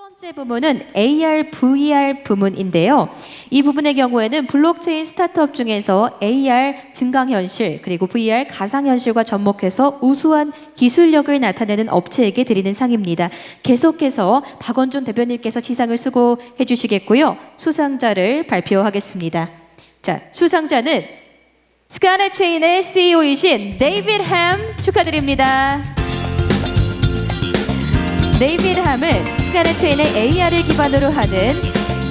번째 부문은 AR, VR 부문인데요. 이 부분의 경우에는 블록체인 스타트업 중에서 AR 증강현실 그리고 VR 가상현실과 접목해서 우수한 기술력을 나타내는 업체에게 드리는 상입니다. 계속해서 박원준 대표님께서 시상을 수고해 주시겠고요. 수상자를 발표하겠습니다. 자, 수상자는 스카넷 체인의 CEO이신 데이비드 햄 축하드립니다. 데이비드 함은 스카넷 체인의 AR을 기반으로 하는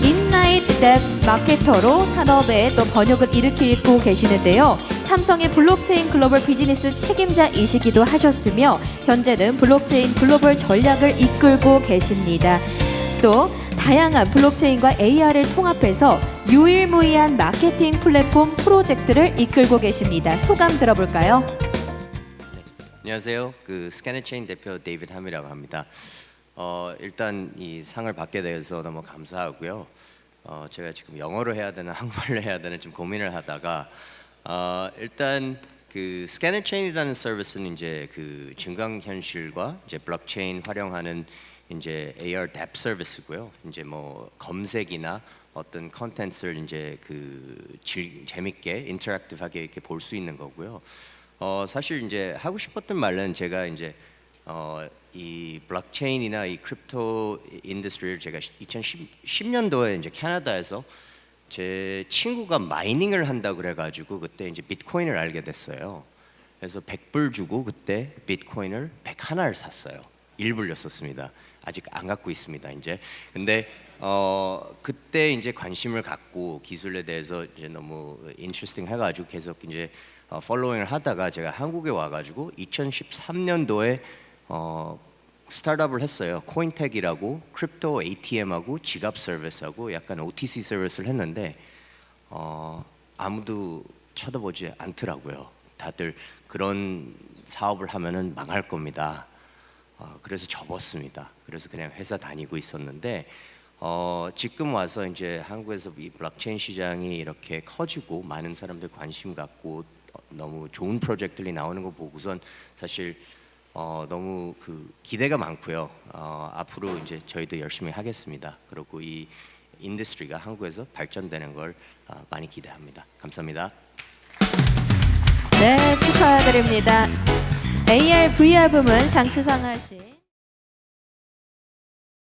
인나이트 랩 마케터로 산업에 또 변혁을 일으키고 계시는데요. 삼성의 블록체인 글로벌 비즈니스 책임자이시기도 하셨으며 현재는 블록체인 글로벌 전략을 이끌고 계십니다. 또 다양한 블록체인과 AR을 통합해서 유일무이한 마케팅 플랫폼 프로젝트를 이끌고 계십니다. 소감 들어볼까요? 안녕하세요. 그 스캐넷체인 대표 데이비드 함이라고 합니다. 어, 일단 이 상을 받게 돼서 너무 감사하고요. 어, 제가 지금 영어로 해야 되나 한국말로 해야 되나 좀 고민을 하다가 어, 일단 그 스캐넷 체인이라는 서비스는 이제 그 증강 현실과 이제 블록체인 활용하는 이제 AR 앱 서비스고요. 이제 뭐 검색이나 어떤 컨텐츠를 이제 그 질, 재밌게 interactive하게 이렇게 볼 수 있는 거고요. 어 사실 이제 하고 싶었던 말은 제가 이제 어 이 블록체인이나 이 crypto industry를 제가 2010년도에 이제 캐나다에서 제 친구가 mining을 한다 그래가지고 그때 이제 비트코인을 알게 됐어요. 그래서 100불 주고 그때 비트코인을 100개를 샀어요. 일불이었습니다. 아직 안 갖고 있습니다. 이제 근데 어 그때 이제 관심을 갖고 기술에 대해서 이제 너무 interesting 해가지고 계속 이제 어, following을 하다가 제가 한국에 와가지고 2013년도에 어 스타트업을 했어요. 코인텍이라고 crypto ATM하고 지갑 서비스하고 약간 OTC 서비스를 했는데 어 아무도 쳐다보지 않더라고요. 다들 그런 사업을 하면은 망할 겁니다. 어, 그래서 접었습니다. 그래서 그냥 회사 다니고 있었는데 어, 지금 와서 이제 한국에서 이 블록체인 시장이 이렇게 커지고 많은 사람들 관심 갖고 너무 좋은 프로젝트들이 나오는 거 보고선 사실 어, 너무 그 기대가 많고요. 어, 앞으로 이제 저희도 열심히 하겠습니다. 그리고 이 industry가 한국에서 발전되는 걸 어, 많이 기대합니다. 감사합니다. 네, 축하드립니다. AR, VR 부문 상 수상하신